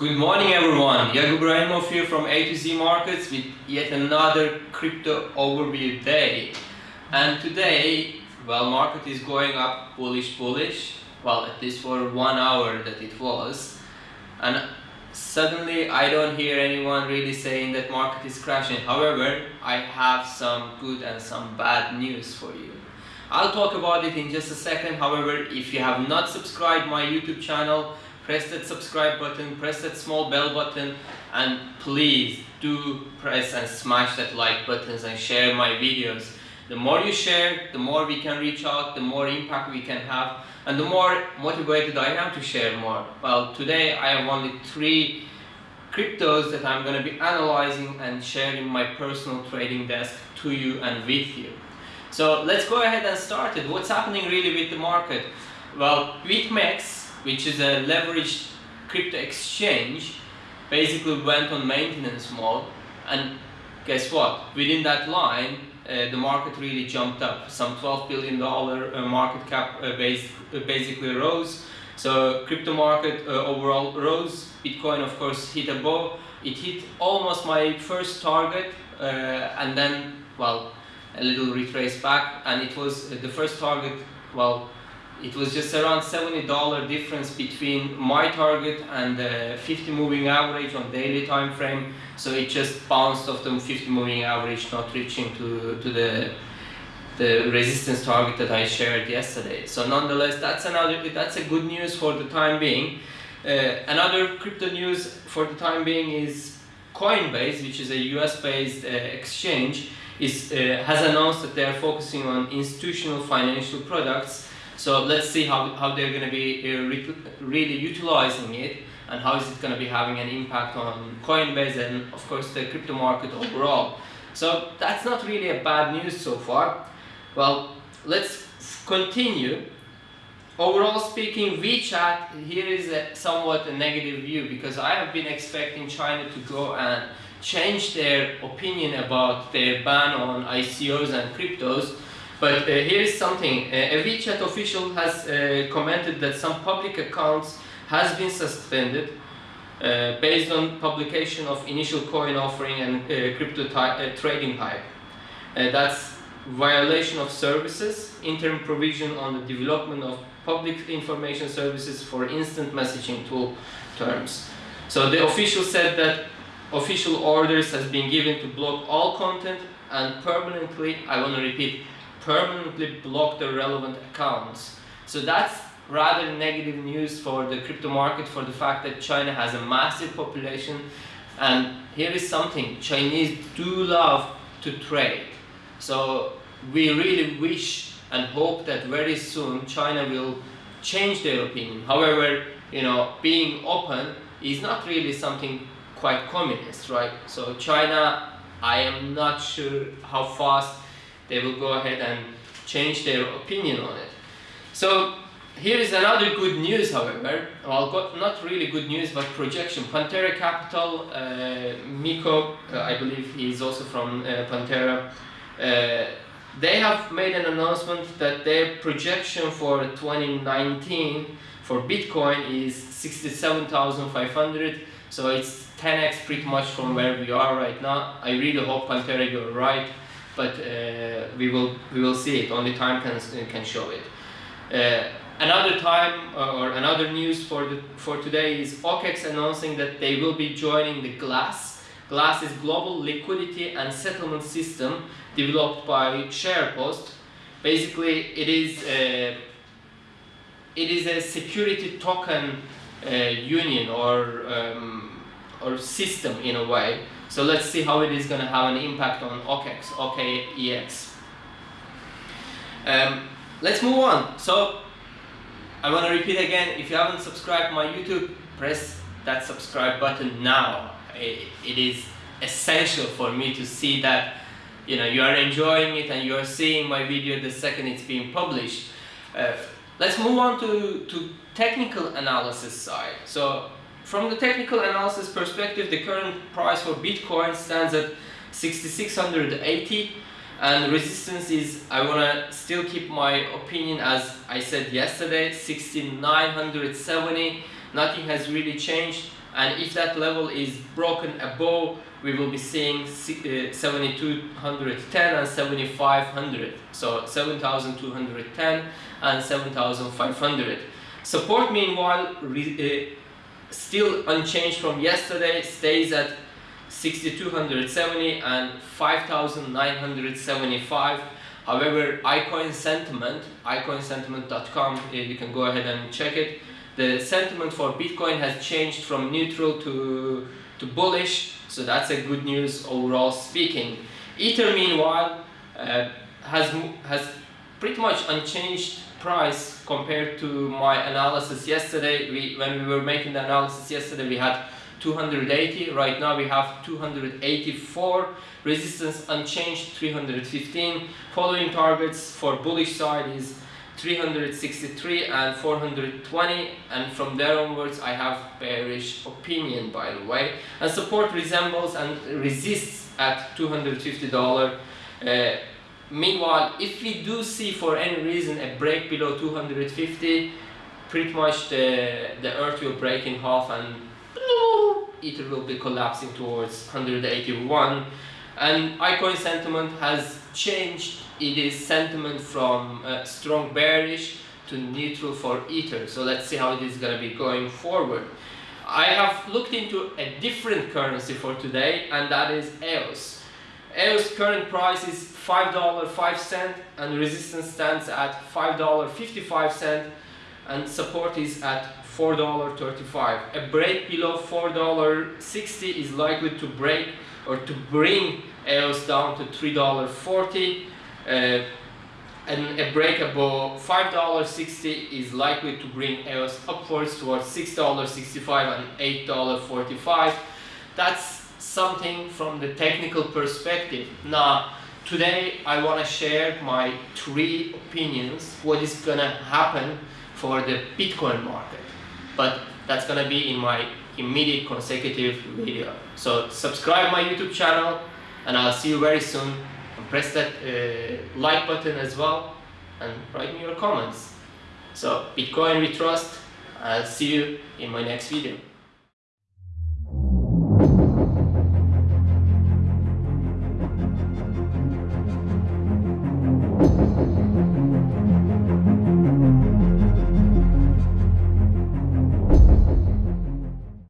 Good morning everyone, Yakub Ibrahimov here from A to Z Markets with yet another crypto overview day. And today, well market is going up bullish bullish, well at least for one hour that it was. And suddenly I don't hear anyone really saying that market is crashing. However, I have some good and some bad news for you. I'll talk about it in just a second. However, if you have not subscribed my YouTube channel, press that subscribe button, press that small bell button, and please do press and smash that like buttons and share my videos. The more you share, the more we can reach out, the more impact we can have, and the more motivated I am to share more. Well, today I have only three cryptos that I'm going to be analyzing and sharing my personal trading desk to you and with you. So let's go ahead and start it. What's happening really with the market? Well, BitMEX, which is a leveraged crypto exchange, basically went on maintenance mode and guess what? Within that line, uh, the market really jumped up. Some $12 billion uh, market cap uh, base, uh, basically rose. So crypto market uh, overall rose. Bitcoin of course hit above. It hit almost my first target uh, and then, well, a little retrace back and it was the first target well it was just around $70 difference between my target and the 50 moving average on daily time frame so it just bounced off the 50 moving average not reaching to, to the the resistance target that I shared yesterday so nonetheless that's another that's a good news for the time being uh, another crypto news for the time being is Coinbase which is a US based uh, exchange is, uh, has announced that they are focusing on institutional financial products. So let's see how, how they're going to be uh, really utilizing it and how is it going to be having an impact on Coinbase and of course the crypto market overall. So that's not really a bad news so far. Well, let's continue. Overall speaking, WeChat, here is a somewhat a negative view because I have been expecting China to go and change their opinion about their ban on ICOs and cryptos. But uh, here is something, uh, a WeChat official has uh, commented that some public accounts has been suspended uh, based on publication of initial coin offering and uh, crypto uh, trading hype. that's violation of services, interim provision on the development of public information services for instant messaging tool terms. So the official said that official orders has been given to block all content and permanently, I want to repeat, permanently block the relevant accounts. So that's rather negative news for the crypto market for the fact that China has a massive population and here is something, Chinese do love to trade. So we really wish and hope that very soon China will change their opinion. However, you know, being open is not really something quite communist, right? So China, I am not sure how fast they will go ahead and change their opinion on it. So here is another good news, however. Well, not really good news, but projection. Pantera Capital, uh, Miko, uh, I believe he is also from uh, Pantera. Uh, they have made an announcement that their projection for 2019 for Bitcoin is 67,500. So it's 10x pretty much from where we are right now. I really hope Pantera you're right, but uh, we will we will see it. Only time can can show it. Uh, another time uh, or another news for the for today is OKEX announcing that they will be joining the Glass. Glass is global liquidity and settlement system developed by SharePost. Basically, it is a, it is a security token uh, union or um, or system in a way. So let's see how it is going to have an impact on OKEX, OKEX. Um, let's move on. So I want to repeat again, if you haven't subscribed my YouTube, press that subscribe button now. it, it is essential for me to see that you know you are enjoying it and you are seeing my video the second it's being published. Uh, let's move on to, to technical analysis side. So from the technical analysis perspective, the current price for Bitcoin stands at 6680 and resistance is, I want to still keep my opinion as I said yesterday, 6970. Nothing has really changed. and if that level is broken above we will be seeing uh, 7210 and 7500 so 7210 and 7500 support meanwhile uh, still unchanged from yesterday stays at 6270 and 5975 however icoin sentiment icoinsentiment.com uh, you can go ahead and check it. The sentiment for bitcoin has changed from neutral to to bullish so that's a good news overall speaking. Ether meanwhile uh, has has pretty much unchanged price compared to my analysis yesterday. We when we were making the analysis yesterday we had 280 right now we have 284 resistance unchanged 315 following targets for bullish side is 363 and 420 and from there onwards I have bearish opinion by the way. And support resembles and resists at $250 uh, meanwhile if we do see for any reason a break below 250 pretty much the the earth will break in half and ether will be collapsing towards 181 and icoin sentiment has changed. It is sentiment from uh, strong bearish to neutral for ether. So let's see how it is going to be going forward. I have looked into a different currency for today and that is eos eos current price is five dollar five cent and resistance stands at five dollar 55 cent and support is at four dollar 35 a break below four dollar 60 is likely to break or to bring EOS down to $3.40 uh, and a break above $5.60 is likely to bring EOS upwards towards $6.65 and $8.45 that's something from the technical perspective. Now today I want to share my three opinions what is gonna happen for the Bitcoin market. But that's gonna be in my immediate consecutive video. So subscribe my YouTube channel and I'll see you very soon. And press that uh, like button as well and write me your comments. So Bitcoin we trust. I'll see you in my next video